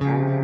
Thank